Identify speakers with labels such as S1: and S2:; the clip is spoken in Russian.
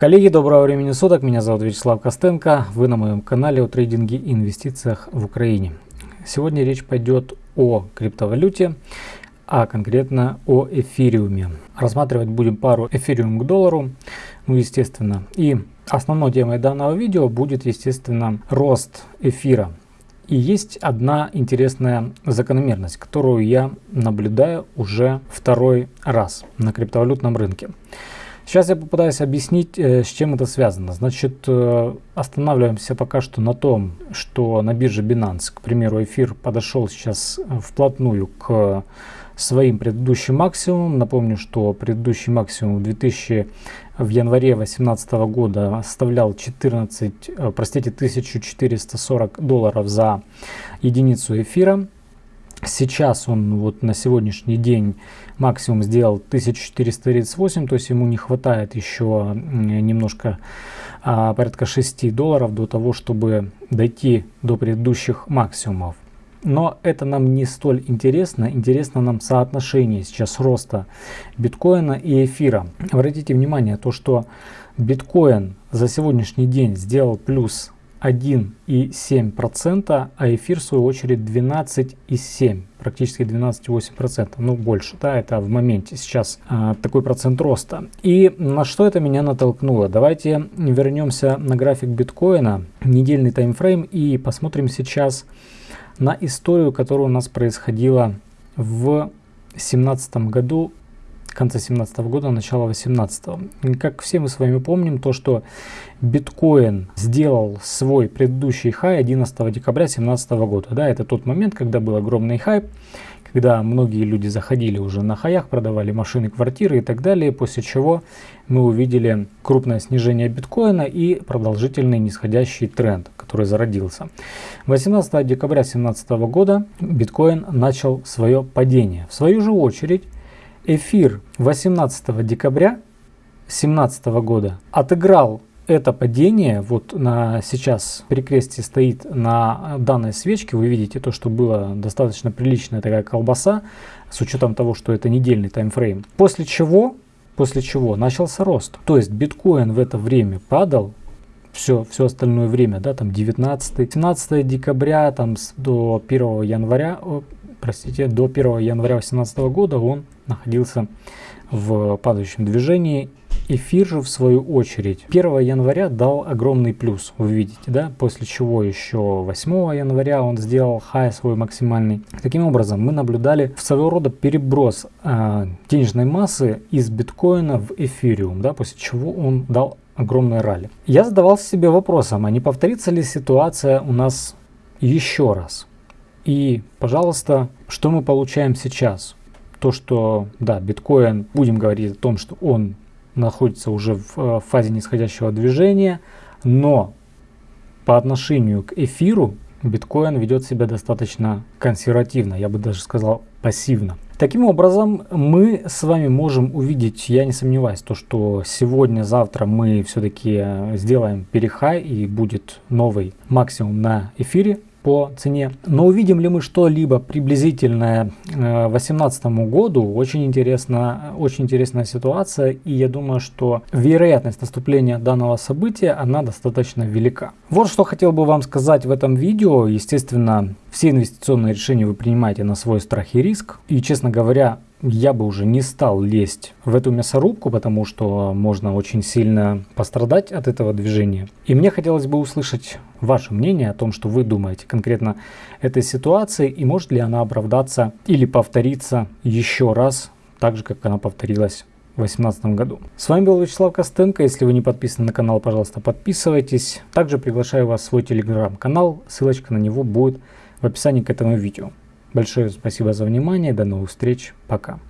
S1: Коллеги, доброго времени суток, меня зовут Вячеслав Костенко, вы на моем канале о трейдинге и инвестициях в Украине. Сегодня речь пойдет о криптовалюте, а конкретно о эфириуме. Рассматривать будем пару эфириум к доллару, ну естественно. И основной темой данного видео будет естественно рост эфира. И есть одна интересная закономерность, которую я наблюдаю уже второй раз на криптовалютном рынке. Сейчас я попытаюсь объяснить, э, с чем это связано. Значит, э, останавливаемся пока что на том, что на бирже Binance, к примеру, эфир подошел сейчас э, вплотную к своим предыдущим максимумам. Напомню, что предыдущий максимум в 2000 в январе 2018 года составлял 14, простите, 1440 долларов за единицу эфира. Сейчас он вот на сегодняшний день максимум сделал 1438, то есть ему не хватает еще немножко а, порядка 6 долларов до того, чтобы дойти до предыдущих максимумов. Но это нам не столь интересно. Интересно нам соотношение сейчас роста биткоина и эфира. Обратите внимание, то что биткоин за сегодняшний день сделал плюс 1,7%, а эфир в свою очередь 12,7%, практически 12,8%, ну больше, да, это в моменте сейчас а, такой процент роста. И на что это меня натолкнуло? Давайте вернемся на график биткоина, недельный таймфрейм и посмотрим сейчас на историю, которая у нас происходила в 2017 году конца 17 года, начала 18 -го. Как все мы с вами помним, то, что биткоин сделал свой предыдущий хай 11 декабря 2017 года. Да, это тот момент, когда был огромный хайп, когда многие люди заходили уже на хаях, продавали машины, квартиры и так далее, после чего мы увидели крупное снижение биткоина и продолжительный нисходящий тренд, который зародился. 18 декабря 2017 года биткоин начал свое падение. В свою же очередь эфир 18 декабря 2017 года отыграл это падение, вот на сейчас перекрестие стоит на данной свечке, вы видите то, что было достаточно приличная такая колбаса, с учетом того, что это недельный таймфрейм. После чего, после чего начался рост. То есть биткоин в это время падал, все, все остальное время, да, там 19, 17 декабря, там до 1 января, простите, до 1 января 2018 года он находился в падающем движении. Эфир же в свою очередь 1 января дал огромный плюс, вы видите, да, после чего еще 8 января он сделал хай свой максимальный. Таким образом, мы наблюдали своего рода переброс э, денежной массы из биткоина в эфириум, да, после чего он дал огромное ралли. Я задавался себе вопросом, а не повторится ли ситуация у нас еще раз? И, пожалуйста, что мы получаем сейчас? То, что, да, биткоин, будем говорить о том, что он находится уже в э, фазе нисходящего движения, но по отношению к эфиру биткоин ведет себя достаточно консервативно, я бы даже сказал пассивно. Таким образом, мы с вами можем увидеть, я не сомневаюсь, то, что сегодня-завтра мы все-таки э, сделаем перехай и будет новый максимум на эфире по цене. Но увидим ли мы что-либо приблизительное 2018 э, году, очень, интересно, очень интересная ситуация, и я думаю, что вероятность наступления данного события, она достаточно велика. Вот что хотел бы вам сказать в этом видео. Естественно, все инвестиционные решения вы принимаете на свой страх и риск. И, честно говоря, я бы уже не стал лезть в эту мясорубку, потому что можно очень сильно пострадать от этого движения. И мне хотелось бы услышать ваше мнение о том, что вы думаете конкретно этой ситуации и может ли она оправдаться или повториться еще раз, так же, как она повторилась в 2018 году. С вами был Вячеслав Костенко. Если вы не подписаны на канал, пожалуйста, подписывайтесь. Также приглашаю вас в свой телеграм-канал. Ссылочка на него будет в описании к этому видео. Большое спасибо за внимание, до новых встреч, пока.